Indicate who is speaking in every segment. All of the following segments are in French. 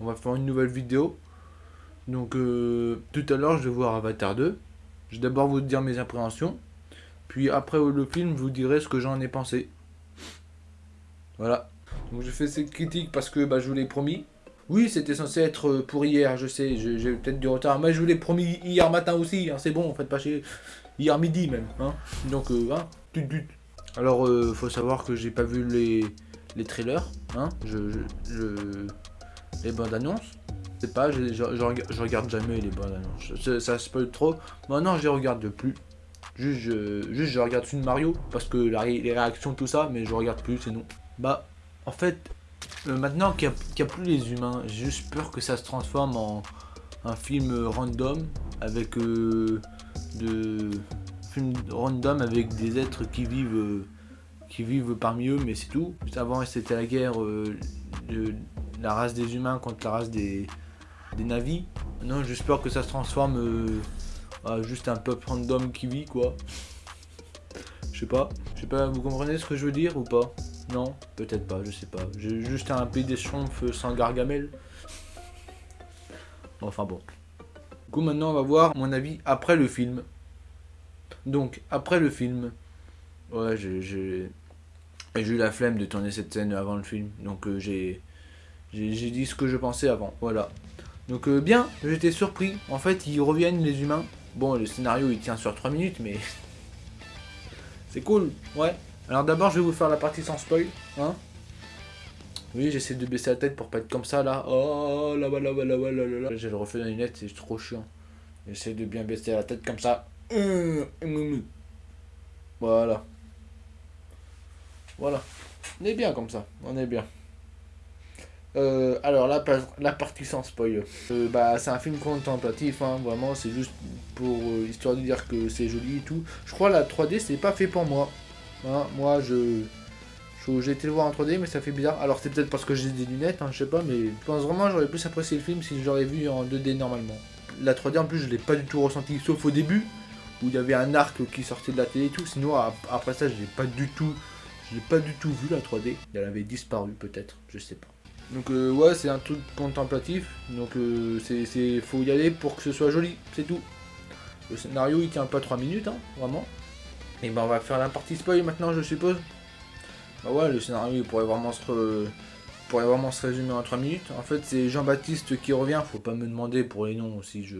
Speaker 1: on va faire une nouvelle vidéo. Donc euh, tout à l'heure, je vais voir Avatar 2. Je vais d'abord vous dire mes appréhensions. Puis après le film, je vous dirai ce que j'en ai pensé. Voilà. Donc je fais cette critique parce que bah, je vous l'ai promis. Oui, c'était censé être pour hier, je sais, j'ai peut-être du retard. Mais je vous l'ai promis hier matin aussi, hein, c'est bon, faites pas chier. Hier midi même. Hein. Donc, euh, hein, Alors, euh, faut savoir que j'ai pas vu les, les trailers. Hein. Je, les bandes annonces. C'est pas, je, je, regarde jamais les bandes annonces. Ça, spoil trop. Maintenant, je les regarde plus. Juste je, juste, je regarde une Mario parce que les réactions, tout ça, mais je regarde plus, c'est non. Bah, en fait, euh, maintenant qu'il n'y a, plus les humains, j'ai juste peur que ça se transforme en un film random avec euh, de film random avec des êtres qui vivent euh, qui vivent parmi eux mais c'est tout avant c'était la guerre de la race des humains contre la race des, des navis non j'espère que ça se transforme à juste un peuple random qui vit quoi je sais pas je sais pas vous comprenez ce que je veux dire ou pas? Non, peut-être pas, je sais pas. J'ai juste un pays des sans gargamel. Enfin bon. Du coup, maintenant, on va voir mon avis après le film. Donc, après le film, ouais, j'ai eu la flemme de tourner cette scène avant le film. Donc, euh, j'ai j'ai dit ce que je pensais avant. Voilà. Donc, euh, bien, j'étais surpris. En fait, ils reviennent, les humains. Bon, le scénario, il tient sur 3 minutes, mais... C'est cool, ouais. Alors d'abord, je vais vous faire la partie sans spoil. Hein oui, j'essaie de baisser la tête pour pas être comme ça, là. Oh, là, là, là, là, là, là, là. J'ai le reflet de la lunette, c'est trop chiant. J'essaie de bien baisser la tête comme ça. Voilà. Voilà. On est bien comme ça. On est bien. Euh, alors la, la partie sans spoil. Euh, bah c'est un film contemplatif, hein, vraiment c'est juste pour euh, histoire de dire que c'est joli et tout. Je crois la 3D c'est pas fait pour moi. Hein, moi, je, j'ai été le voir en 3D, mais ça fait bizarre. Alors, c'est peut-être parce que j'ai des lunettes, hein, je sais pas, mais je pense vraiment j'aurais plus apprécié le film si j'aurais vu en 2D normalement. La 3D, en plus, je l'ai pas du tout ressenti, sauf au début, où il y avait un arc qui sortait de la télé et tout. Sinon, après ça, je l'ai pas du tout, je pas du tout vu la 3D. Elle avait disparu, peut-être, je sais pas. Donc euh, ouais, c'est un truc contemplatif, donc euh, c'est faut y aller pour que ce soit joli, c'est tout. Le scénario, il tient pas 3 minutes, hein, vraiment. Et ben on va faire la partie spoil maintenant je suppose. Bah ouais le scénario pourrait vraiment se pourrait vraiment se résumer en 3 minutes. En fait c'est Jean-Baptiste qui revient, faut pas me demander pour les noms si je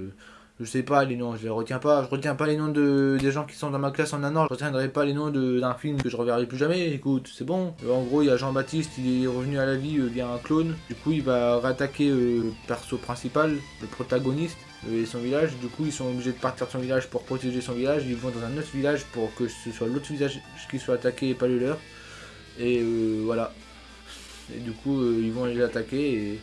Speaker 1: je sais pas les noms, je les retiens pas. Je retiens pas les noms de, des gens qui sont dans ma classe en un an. Je retiendrai pas les noms d'un film que je reverrai plus jamais. Écoute, c'est bon. Euh, en gros, il y a Jean-Baptiste, il est revenu à la vie euh, via un clone. Du coup, il va rattaquer euh, le perso principal, le protagoniste et son village. Du coup, ils sont obligés de partir de son village pour protéger son village. Ils vont dans un autre village pour que ce soit l'autre village qui soit attaqué et pas le leur. Et voilà. Et du coup, ils vont les attaquer et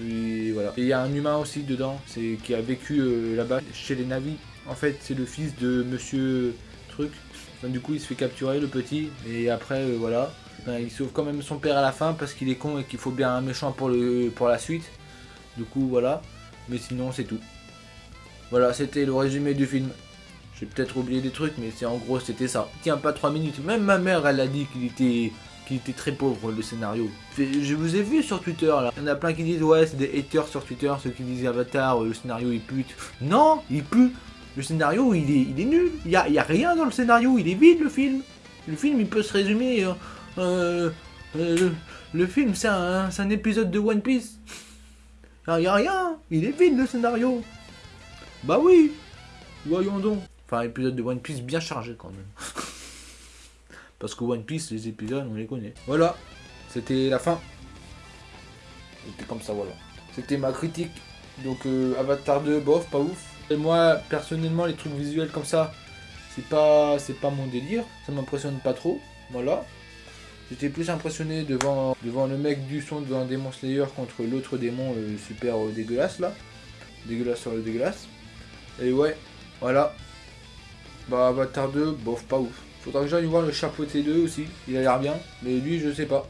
Speaker 1: Et il y a un humain aussi dedans, c'est qui a vécu euh, là-bas chez les navis. En fait, c'est le fils de Monsieur Truc. du coup, il se fait capturer le petit et après, euh, voilà. il sauve quand même son père à la fin parce qu'il est con et qu'il faut bien un méchant pour le pour la suite. Du coup, voilà. Mais sinon, c'est tout. Voilà, c'était le résumé du film. J'ai peut-être oublié des trucs, mais c'est en gros, c'était ça. Tiens, pas 3 minutes. Même ma mère, elle a dit qu'il était qui était très pauvre le scénario. Je vous ai vu sur Twitter là. Il y en a plein qui disent ouais c'est des haters sur Twitter, ceux qui disent Avatar, le scénario il pute. Non, il pue. Le scénario il est, il est nul. Il y a, y a, rien dans le scénario, il est vide le film. Le film il peut se résumer. Euh, euh, euh, le, film c'est un, un, épisode de One Piece. Il y a rien, il est vide le scénario. Bah oui, voyons donc. Enfin épisode de One Piece bien chargé quand même. Parce que One Piece, les épisodes, on les connaît. Voilà, c'était la fin. C'était comme ça, voilà. C'était ma critique. Donc euh, Avatar 2, bof, pas ouf. Et moi, personnellement, les trucs visuels comme ça, c'est pas, pas mon délire. Ça m'impressionne pas trop. Voilà. J'étais plus impressionné devant, devant le mec du son devant Demon Slayer contre l'autre démon euh, super euh, dégueulasse là. Dégueulasse sur le dégueulasse. Et ouais, voilà. Bah Avatar 2, bof, pas ouf. Faudra que j'aille voir le chapeau T2 aussi, il a l'air bien, mais lui je sais pas.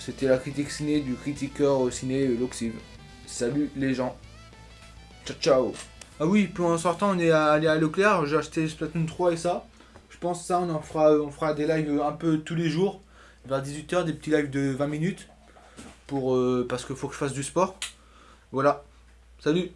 Speaker 1: C'était la critique ciné du critiqueur ciné Loxive. Salut les gens. Ciao ciao. Ah oui, puis en sortant on est allé à Leclerc, j'ai acheté Splatoon 3 et ça. Je pense ça on en fera on fera des lives un peu tous les jours. Vers 18h, des petits lives de 20 minutes. pour, euh, parce qu'il faut que je fasse du sport. Voilà. Salut